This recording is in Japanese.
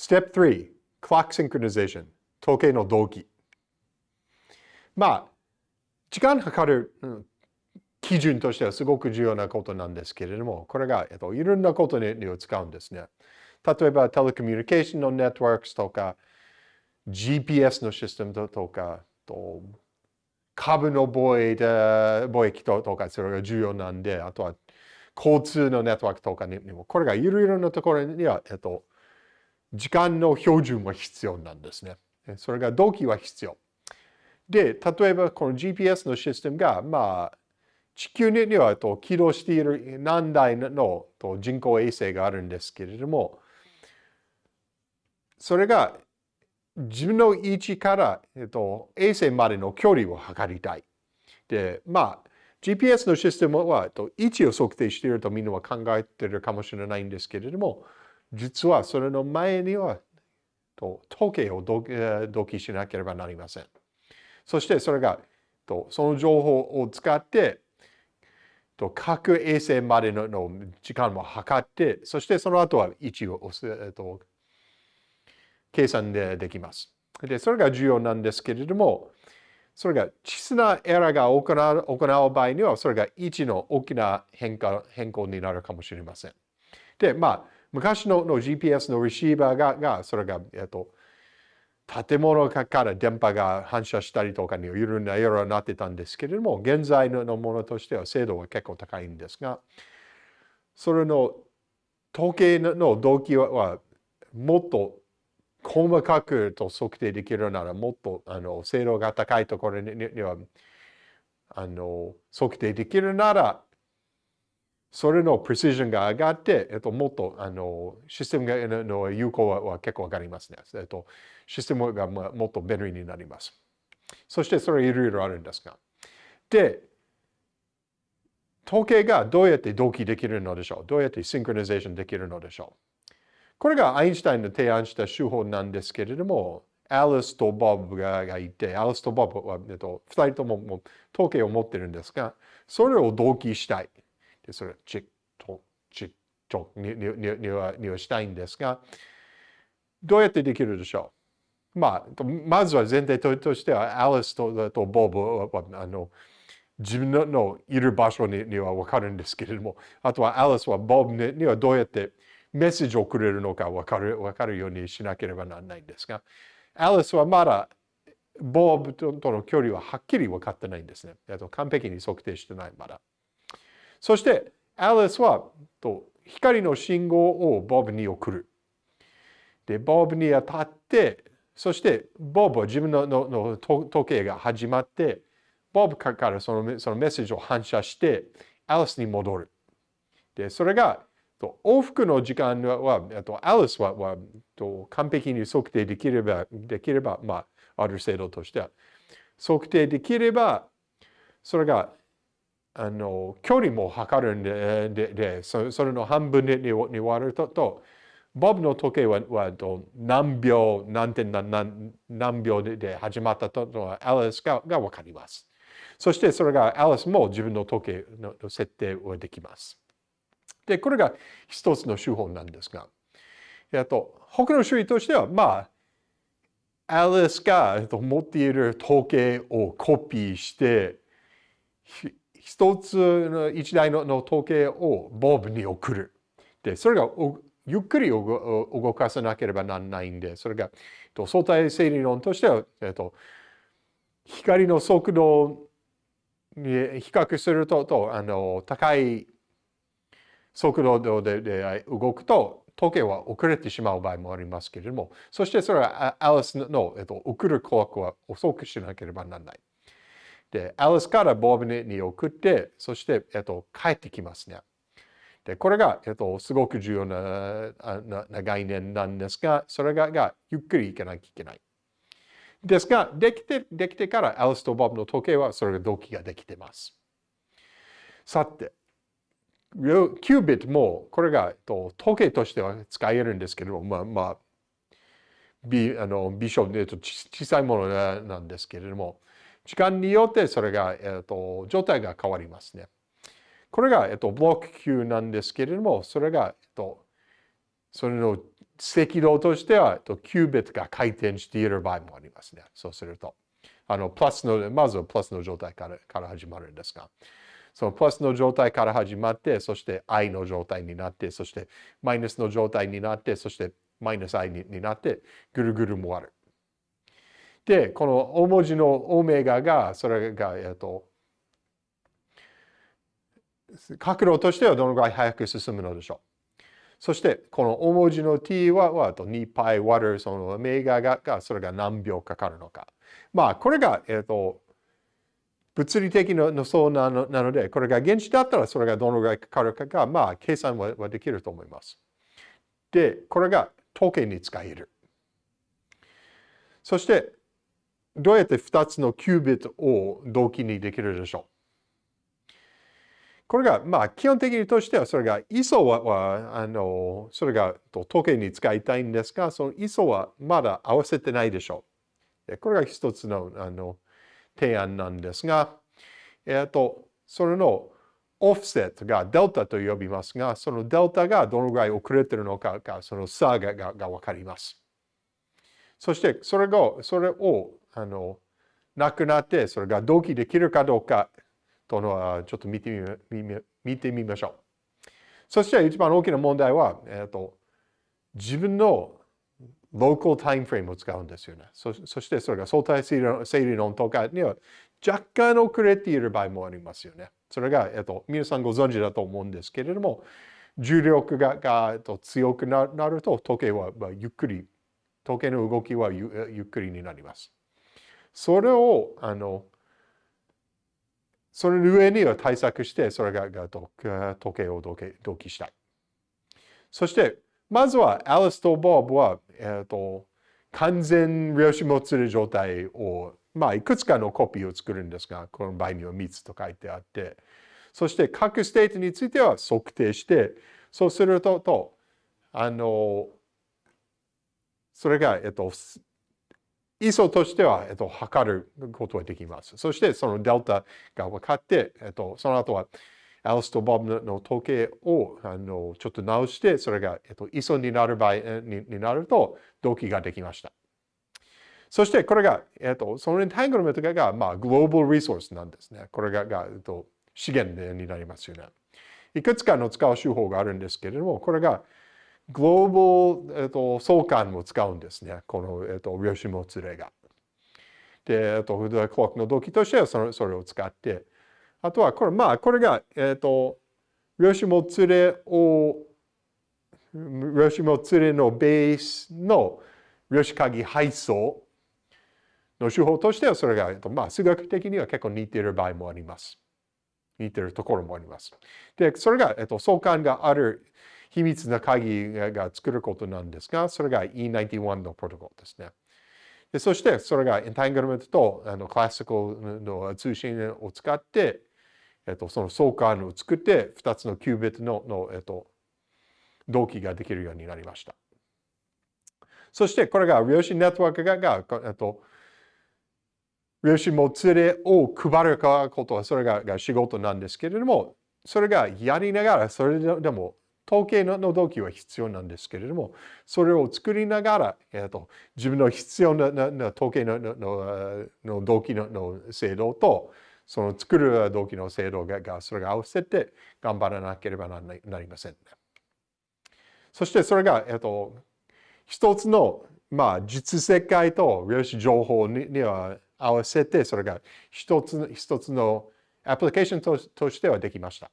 Step 3 Clock Synchronization 時計の同期まあ時間計る、うん基準としてはすごく重要なことなんですけれども、これが、えっと、いろんなことに使うんですね。例えば、テレコミュニケーションのネットワークとか、GPS のシステムとか、と株の貿易貿易とか、それが重要なんで、あとは交通のネットワークとかにも、これがいろいろなところには、えっと、時間の標準は必要なんですね。それが動機は必要。で、例えばこの GPS のシステムが、まあ、地球にはと起動している何台のと人工衛星があるんですけれども、それが自分の位置から、えっと、衛星までの距離を測りたい。で、まあ、GPS のシステムは、と、位置を測定しているとみんなは考えているかもしれないんですけれども、実はそれの前には、と時計を同期しなければなりません。そしてそれが、とその情報を使って、と各衛星までの時間も測って、そしてその後は位置を、計算でできます。で、それが重要なんですけれども、それが小さなエラーが行う行う場合には、それが位置の大きな変化変更になるかもしれません。で、まあ、昔のの GPS のレシーバーが、がそれが、えっと、建物から電波が反射したりとかにいろいろなエラーになってたんですけれども、現在のものとしては精度は結構高いんですが、それの統計の動機はもっと細かくと測定できるならもっとあの精度が高いところにはあの測定できるならそれのプレシジョンが上がって、えっと、もっとあのシステムがの有効は結構上がりますね。えっと、システムがもっと便利になります。そしてそれいろいろあるんですが。で、統計がどうやって同期できるのでしょう？どうやってシンクロニゼーションできるのでしょう？これがアインシュタインの提案した手法なんですけれども、アリスとボブがいて、アリスとボブは、えっと、2人ともも統計を持ってるんですが、それを同期したい。でそれチッと、チッとににはにはしたいんですが、どうやってできるでしょう？まあ、まずは前提としては、アリスととボブはあの自分のいる場所にには分かるんですけれども、あとはアリスはボブにはどうやってメッセージをくれるのか分かる分かるようにしなければならないんですが、アリスはまだボブとの距離ははっきり分かってないんですね。と完璧に測定してないまだ。そして、アリスはと光の信号をボブに送る。で、ボブに当たって、そしてボブは自分ののの時計が始まって、ボブからそのそのメッセージを反射して、アリスに戻る。で、それがと往復の時間は、とアリスははと完璧に測定できれば、できれば、まあ、ある程度としては、測定できれば、それが、あの、距離も測るんで、ででそれの半分にに割ると、とボブの時計ははと何秒、何点何何秒でで始まったとはアリスがが分かります。そしてそれがアリスも自分の時計の設定はできます。で、これが一つの手法なんですが、えっと、他の種類としては、まあ、アリスが持っている統計をコピーして、一つの一台の統計をボブに送る。で、それがゆっくり動かさなければならないんで、それが相対性理論としては、えっと、光の速度に比較するととあの高い速度でで動くと時計は遅れてしまう場合もありますけれども、そしてそれはアリスの、えっと、送るクロックは遅くしなければならない。で、アリスからボブに送って、そして、えっと、帰ってきますね。で、これが、えっと、すごく重要ななな概念なんですが、それががゆっくりいかなきゃいけない。ですが、できて、できてからアリスとボブの時計はそれが同期ができてます。さて、キュービットもこれがえっと時計としては使えるんですけれども、まあ、まあ、ビあのビショップと小さいものなんですけれども、時間によってそれが、えっと、状態が変わりますね。これが、えっと、ブロック級なんですけれども、それが、えっと、それの赤道としては、えっとキュービットが回転している場合もありますね。そうすると。あの、プラスの、まずはプラスの状態からから始まるんですが、そのプラスの状態から始まって、そして愛の状態になって、そしてマイナスの状態になって、そしてマイナス愛になって、ぐるぐる回る。で、この大文字のオメガが、それが、えっと、角度としてはどのぐらい早く進むのでしょう。そして、この大文字の t は、は2 π 割るそのオメガが、それが何秒かかるのか。まあ、これが、えっと、物理的なそうなのなので、これが現地だったらそれがどのぐらいかかるかが、まあ、計算ははできると思います。で、これが統計に使える。そして、どうやって2つのキュービットを同期にできるでしょう？これが、まあ、基本的にとしては、それが、ISO は、あの、それが統計に使いたいんですが、その ISO はまだ合わせてないでしょう。これが一つの、あの、提案なんですが、えっ、と、それのオフセットがデルタと呼びますが、そのデルタがどのぐらい遅れてるのかが、その差ががが分かります。そして、それが、それを、あの、なくなって、それが同期できるかどうかとのは、ちょっと見てみ見てみましょう。そして、一番大きな問題は、えっ、と、自分のローカルタイムフレームを使うんですよね。そしてそれが相対整理論とかには若干遅れている場合もありますよね。それが、えっと、皆さんご存知だと思うんですけれども、重力がが、えっと、強くなると時計はまあゆっくり、時計の動きはゆゆっくりになります。それを、あの、その上には対策して、それがが時計を同期したい。そして、まずは、アリスとボブは、えっ、ー、と、完全量子もつれ状態を、まあ、いくつかのコピーを作るんですが、この場合には3つと書いてあって、そして各ステートについては測定して、そうすると、とあの、それが、えっと、ISO としては、えっと、測ることができます。そして、そのデルタが分かって、えっと、その後は、アリスとボブの統計をあのちょっと直して、それが、えっと、ISO になる場合にになると、同期ができました。そして、これが、えっと、そのエンタングルメントが、まあ、グローバルリソースなんですね。これが、がえっと、資源になりますよね。いくつかの使う手法があるんですけれども、これが、グローバル、えっと、相関を使うんですね。この、えっと、量子もつれが。で、えっと、フードクロックの動機としてはそれそれを使って、あとは、これ、まあ、これが、えっ、と、量子もつれを、量子もつれのベースの量子鍵配送の手法としては、それが、えっと、まあ、数学的には結構似ている場合もあります。似ているところもあります。で、それが、えっと、相関がある秘密な鍵が作ることなんですが、それが E91 のプロトコルですね。でそして、それがエンタングルメントとあのクラシカルの通信を使って、えっと、その相関を作って、2つのキュービットのの、えっと、同期ができるようになりました。そして、これが量子ネットワークが、がえっと、量子もつれを配ることは、それがが仕事なんですけれども、それがやりながら、それでも統計の動機は必要なんですけれども、それを作りながら、えっと、自分の必要ななな統計ののの動機のの制度と、その作る動機の制度が、それが合わせて頑張らなければなりません、ね。そしてそれが、えっと、一つの、まあ、実世界と量子情報にには合わせて、それが一つ一つのアプリケーションととしてはできました。